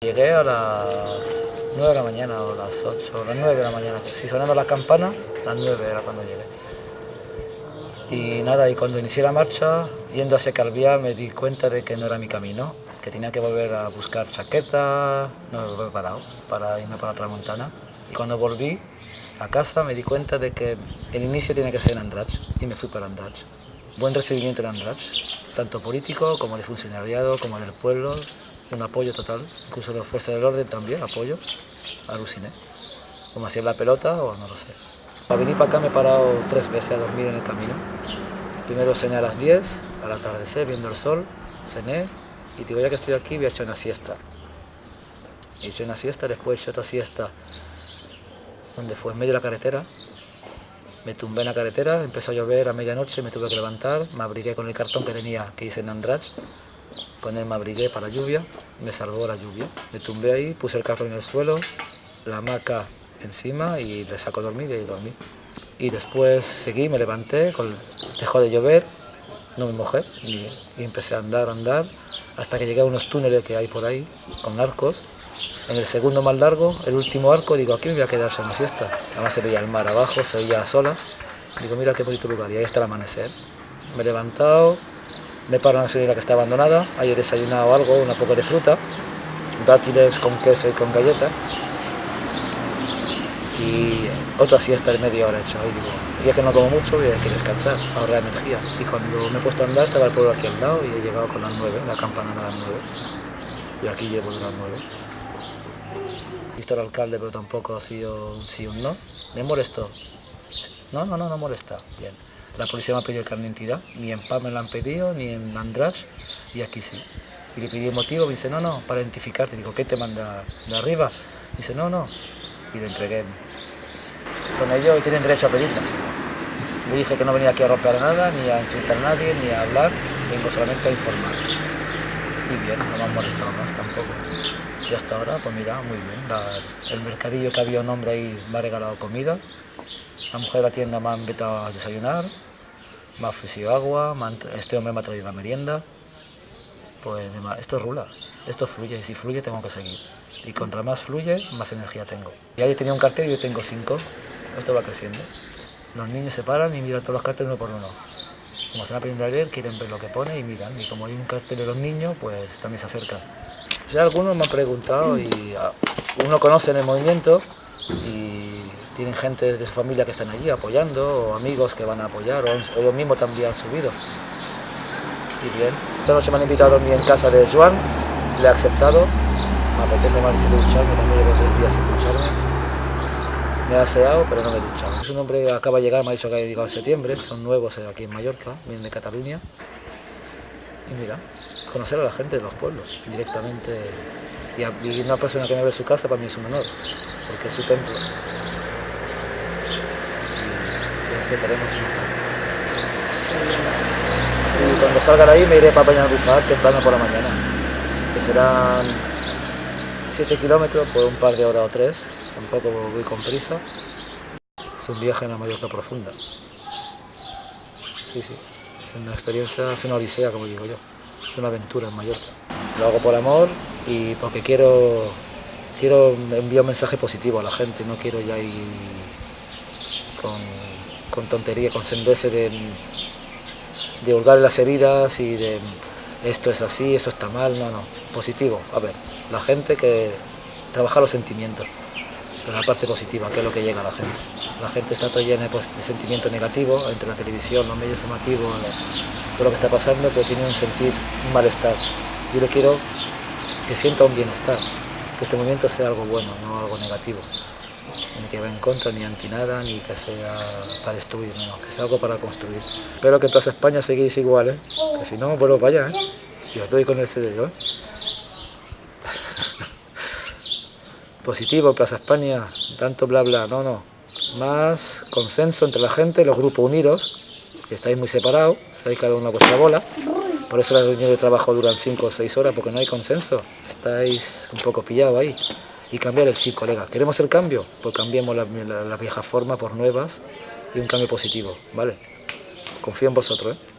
Llegué a las 9 de la mañana o las 8, o las 9 de la mañana, si sonando las campanas, las 9 era cuando llegué. Y nada, y cuando inicié la marcha, yendo hacia Calviá, me di cuenta de que no era mi camino, que tenía que volver a buscar chaqueta, no me había preparado para irme para otra montana. Y cuando volví a casa me di cuenta de que el inicio tiene que ser en Andratx, y me fui para Andratx. Buen recibimiento en Andratx, tanto político como de funcionariado, como del pueblo, un apoyo total, incluso de las fuerzas del orden también, apoyo, aluciné. Como hacía la pelota o no lo sé. Para venir para acá me he parado tres veces a dormir en el camino. Primero cené a las 10, al atardecer, viendo el sol, cené y digo, ya que estoy aquí voy a echar una siesta. He hecho una siesta, después he hecho otra siesta donde fue en medio de la carretera. Me tumbé en la carretera, empezó a llover a medianoche, me tuve que levantar, me abrigué con el cartón que tenía, que hice en Andrach, con él me abrigué para la lluvia, me salvó la lluvia. Me tumbé ahí, puse el cartón en el suelo, la hamaca encima y le saco a dormir y ahí dormí. Y después seguí, me levanté, dejó de llover, no me mojé y, empecé a andar, andar, hasta que llegué a unos túneles que hay por ahí, con arcos. En el segundo más largo, el último arco, digo, aquí me voy a quedarse en la siesta. Además se veía el mar abajo, se veía sola. Digo, mira qué bonito lugar, y ahí está el amanecer. Me he levantado, me paro en una señora que está abandonada, ahí he desayunado algo, una poca de fruta, dátiles con queso y con galletas, y otra siesta de media hora hecho. Y digo, ya que no como mucho, voy a que descansar, ahorrar energía. Y cuando me he puesto a andar, estaba el pueblo aquí al lado y he llegado con las nueve, la campana a las nueve. Y aquí llevo las nueve. Visto al alcalde, pero tampoco ha sido un sí o un no. ¿Me molesto? No, no, no, no molesta. Bien. La policía me ha pedido el carnet de identidad, ni en PAM me lo han pedido, ni en András, y aquí sí. Y le pedí motivo, me dice, no, no, para identificarte. Digo, ¿qué te manda de arriba? Dice, no, no. Y le entregué. Son ellos y tienen derecho a pedirla. Le dije que no venía aquí a romper nada, ni a insultar a nadie, ni a hablar, vengo solamente a informar. Y bien, no me han molestado más tampoco. Y hasta ahora, pues mira, muy bien. el mercadillo que había un hombre ahí me ha regalado comida, la mujer de la tienda me ha invitado a desayunar, me ha ofrecido agua, este hombre me ha traído la merienda. Pues esto rula, esto fluye, y si fluye tengo que seguir. Y contra más fluye, más energía tengo. Y ahí tenía un cartel y yo tengo cinco. Esto va creciendo. Los niños se paran y miran todos los carteles uno por uno. Como están aprendiendo a leer, quieren ver lo que pone y miran. Y como hay un cartel de los niños, pues también se acercan. Ya algunos me han preguntado y ah, uno conoce en el movimiento y tienen gente de su familia que están allí apoyando, o amigos que van a apoyar, o ellos mismos también han subido. Y bien. Esta noche me han invitado a dormir en casa de Joan, le he aceptado. Me apetece más ducharme, también llevo tres días sin ducharme. Me he aseado, pero no me he duchado. Es un hombre que acaba de llegar, me ha dicho que ha llegado en septiembre, son nuevos aquí en Mallorca, vienen de Cataluña. Y mira, conocer a la gente de los pueblos directamente. Y, una persona que me ve su casa para mí es un honor, porque es su templo. Y cuando salga de ahí me iré para Peñalbufar temprano por la mañana, que serán 7 kilómetros por un par de horas o tres, tampoco voy con prisa. Es un viaje en la Mallorca profunda. Sí, sí, es una experiencia, es una odisea como digo yo, es una aventura en Mallorca. Lo hago por amor y porque quiero, quiero enviar un mensaje positivo a la gente, no quiero ya ir con con tontería, con sendeces de, de hurgar las heridas y de esto es así, eso está mal, no, no, positivo. A ver, la gente que trabaja los sentimientos, pero la parte positiva, que es lo que llega a la gente. La gente está todo llena pues, de sentimiento negativo, entre la televisión, los medios informativos, todo lo que está pasando, pero tiene un sentir, un malestar. Yo le quiero que sienta un bienestar, que este movimiento sea algo bueno, no algo negativo ni que va en contra, ni anti nada, ni que sea para destruir, no, que sea algo para construir. Espero que en Plaza España seguís igual, que si no, vuelvo para allá, ¿eh? y os doy con el CD, ¿eh? Positivo, Plaza España, tanto bla bla, no, no. Más consenso entre la gente, los grupos unidos, que estáis muy separados, estáis cada uno a vuestra bola. Por eso las reuniones de trabajo duran 5 o 6 horas, porque no hay consenso. Estáis un poco pillados ahí y cambiar el chip, colega. ¿Queremos el cambio? Pues cambiemos las la, la viejas formas por nuevas y un cambio positivo, ¿vale? Confío en vosotros, ¿eh?